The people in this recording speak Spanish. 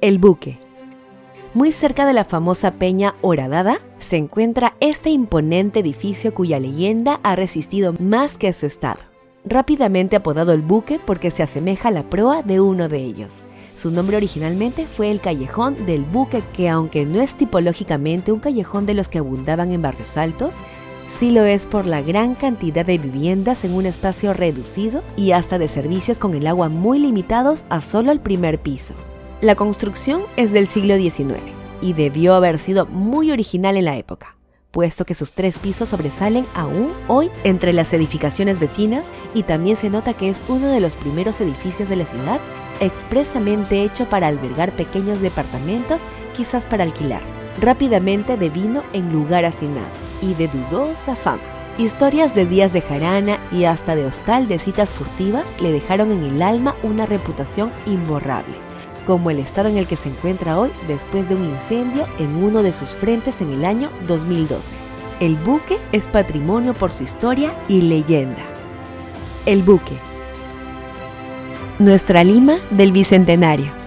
El Buque. Muy cerca de la famosa Peña Horadada se encuentra este imponente edificio cuya leyenda ha resistido más que su estado. Rápidamente apodado el buque porque se asemeja a la proa de uno de ellos. Su nombre originalmente fue el Callejón del Buque, que aunque no es tipológicamente un callejón de los que abundaban en barrios altos, sí lo es por la gran cantidad de viviendas en un espacio reducido y hasta de servicios con el agua muy limitados a solo el primer piso. La construcción es del siglo XIX y debió haber sido muy original en la época, puesto que sus tres pisos sobresalen aún hoy entre las edificaciones vecinas y también se nota que es uno de los primeros edificios de la ciudad expresamente hecho para albergar pequeños departamentos, quizás para alquilar. Rápidamente devino en lugar asignado y de dudosa fama. Historias de días de jarana y hasta de hostal de citas furtivas le dejaron en el alma una reputación imborrable como el estado en el que se encuentra hoy después de un incendio en uno de sus frentes en el año 2012. El buque es patrimonio por su historia y leyenda. El buque. Nuestra Lima del Bicentenario.